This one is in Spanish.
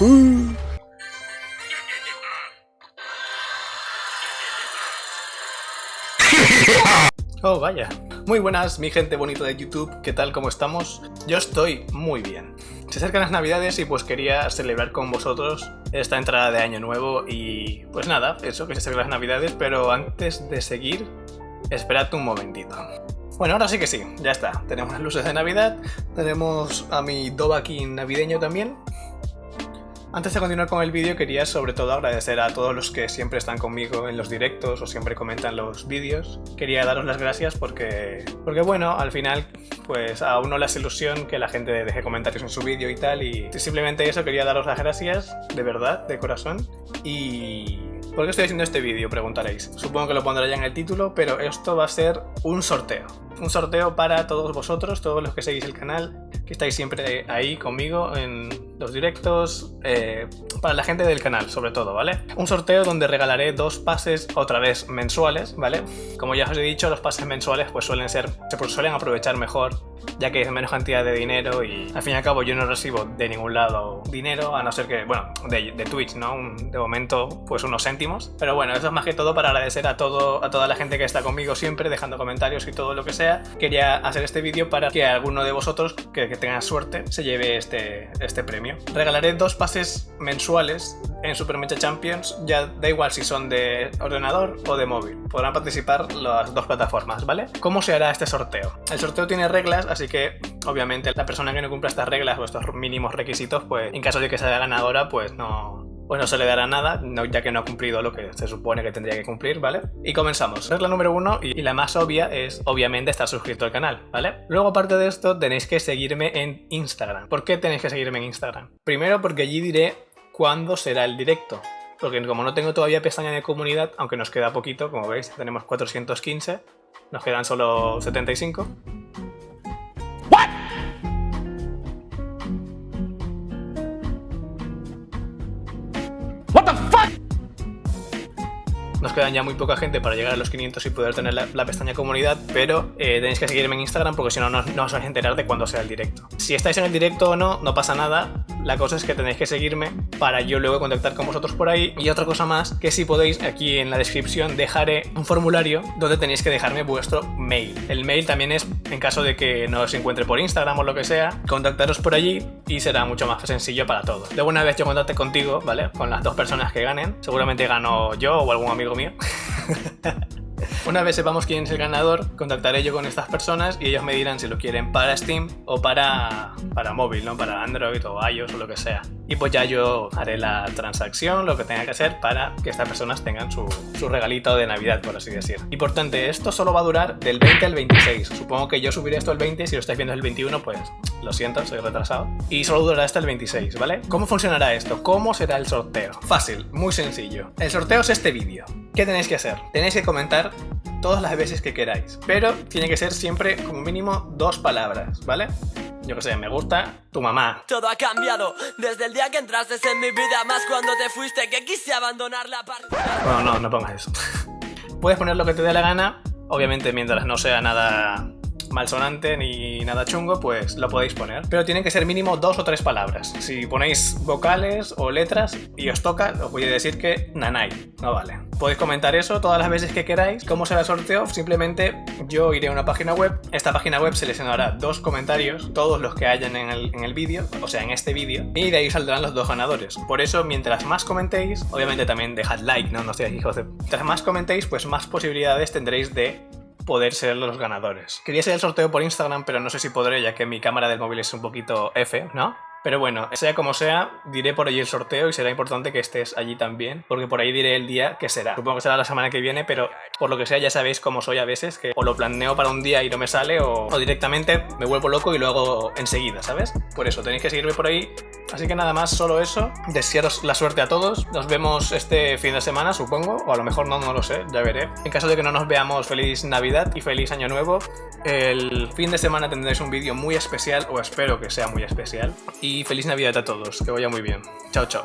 Oh, vaya. Muy buenas, mi gente bonita de YouTube, ¿qué tal? ¿Cómo estamos? Yo estoy muy bien. Se acercan las navidades y pues quería celebrar con vosotros esta entrada de año nuevo y pues nada, eso, que se acercan las navidades, pero antes de seguir, esperad un momentito. Bueno, ahora sí que sí, ya está. Tenemos las luces de Navidad, tenemos a mi Dobakin navideño también, antes de continuar con el vídeo quería sobre todo agradecer a todos los que siempre están conmigo en los directos o siempre comentan los vídeos. Quería daros las gracias porque, porque bueno, al final pues a uno le hace ilusión que la gente deje comentarios en su vídeo y tal y simplemente eso quería daros las gracias de verdad, de corazón y... ¿Por qué estoy haciendo este vídeo? Preguntaréis. Supongo que lo pondré ya en el título, pero esto va a ser un sorteo. Un sorteo para todos vosotros, todos los que seguís el canal, que estáis siempre ahí conmigo en los directos, eh, para la gente del canal sobre todo, ¿vale? Un sorteo donde regalaré dos pases otra vez mensuales, ¿vale? Como ya os he dicho, los pases mensuales pues suelen ser, se suelen aprovechar mejor ya que es menos cantidad de dinero y al fin y al cabo yo no recibo de ningún lado dinero, a no ser que, bueno, de, de Twitch, ¿no? De momento, pues unos céntimos. Pero bueno, eso es más que todo para agradecer a, todo, a toda la gente que está conmigo siempre, dejando comentarios y todo lo que Quería hacer este vídeo para que alguno de vosotros, que, que tenga suerte, se lleve este, este premio. Regalaré dos pases mensuales en Super Mecha Champions, ya da igual si son de ordenador o de móvil. Podrán participar las dos plataformas, ¿vale? ¿Cómo se hará este sorteo? El sorteo tiene reglas, así que obviamente la persona que no cumpla estas reglas o estos mínimos requisitos, pues en caso de que sea ganadora, pues no, pues no se le dará nada, ya que no ha cumplido lo que se supone que tendría que cumplir, ¿vale? Y comenzamos. Regla número uno, y la más obvia, es obviamente estar suscrito al canal, ¿vale? Luego, aparte de esto, tenéis que seguirme en Instagram. ¿Por qué tenéis que seguirme en Instagram? Primero, porque allí diré cuándo será el directo. Porque como no tengo todavía pestaña de comunidad, aunque nos queda poquito, como veis, tenemos 415, nos quedan solo 75. Nos quedan ya muy poca gente para llegar a los 500 y poder tener la, pestaña comunidad, pero eh, tenéis que seguirme en Instagram porque si no, no, no os vais a enterar de cuándo sea el directo. Si estáis en el directo o no, no pasa nada, la cosa es que tenéis que seguirme para yo luego contactar con vosotros por ahí. Y otra cosa más, que si podéis, aquí en la descripción dejaré un formulario donde tenéis que dejarme vuestro mail. El mail también es, en caso de que no os encuentre por Instagram o lo que sea, contactaros por allí y será mucho más sencillo para todos. Luego una vez yo contacte contigo, ¿vale? Con las dos personas que ganen, seguramente gano yo o algún amigo mío. Una vez sepamos quién es el ganador, contactaré yo con estas personas y ellos me dirán si lo quieren para Steam o para, para móvil, ¿no? Para Android o iOS o lo que sea. Y pues ya yo haré la transacción, lo que tenga que hacer para que estas personas tengan su, su regalito de Navidad, por así decir. Importante, esto solo va a durar del 20 al 26. Supongo que yo subiré esto el 20, si lo estáis viendo el 21, pues lo siento, soy retrasado. Y solo durará hasta el 26, ¿vale? ¿Cómo funcionará esto? ¿Cómo será el sorteo? Fácil, muy sencillo. El sorteo es este vídeo. ¿Qué tenéis que hacer? Tenéis que comentar todas las veces que queráis, pero tiene que ser siempre como mínimo dos palabras, ¿vale? Yo que sé, me gusta tu mamá. Todo ha cambiado desde el día que entraste en mi vida, más cuando te fuiste que quise abandonar la parte. Bueno, no, no pongas eso. Puedes poner lo que te dé la gana, obviamente mientras no sea nada malsonante ni nada chungo, pues lo podéis poner. Pero tienen que ser mínimo dos o tres palabras. Si ponéis vocales o letras y os toca, os voy a decir que nanay, no vale. Podéis comentar eso todas las veces que queráis. ¿Cómo será el sorteo? Simplemente yo iré a una página web. Esta página web seleccionará dos comentarios, todos los que hayan en el, en el vídeo, o sea, en este vídeo, y de ahí saldrán los dos ganadores. Por eso, mientras más comentéis, obviamente también dejad like, ¿no? No seáis hijos de... Mientras más comentéis, pues más posibilidades tendréis de poder ser los ganadores. Quería hacer el sorteo por Instagram, pero no sé si podré, ya que mi cámara del móvil es un poquito F, ¿no? Pero bueno, sea como sea, diré por allí el sorteo y será importante que estés allí también, porque por ahí diré el día que será. Supongo que será la semana que viene, pero por lo que sea ya sabéis cómo soy a veces, que o lo planeo para un día y no me sale, o, o directamente me vuelvo loco y lo hago enseguida, ¿sabes? Por eso, tenéis que seguirme por ahí. Así que nada más, solo eso. Desearos la suerte a todos. Nos vemos este fin de semana, supongo, o a lo mejor no, no lo sé, ya veré. En caso de que no nos veamos, feliz Navidad y feliz Año Nuevo. El fin de semana tendréis un vídeo muy especial, o espero que sea muy especial. Y feliz Navidad a todos, que vaya muy bien. Chao, chao.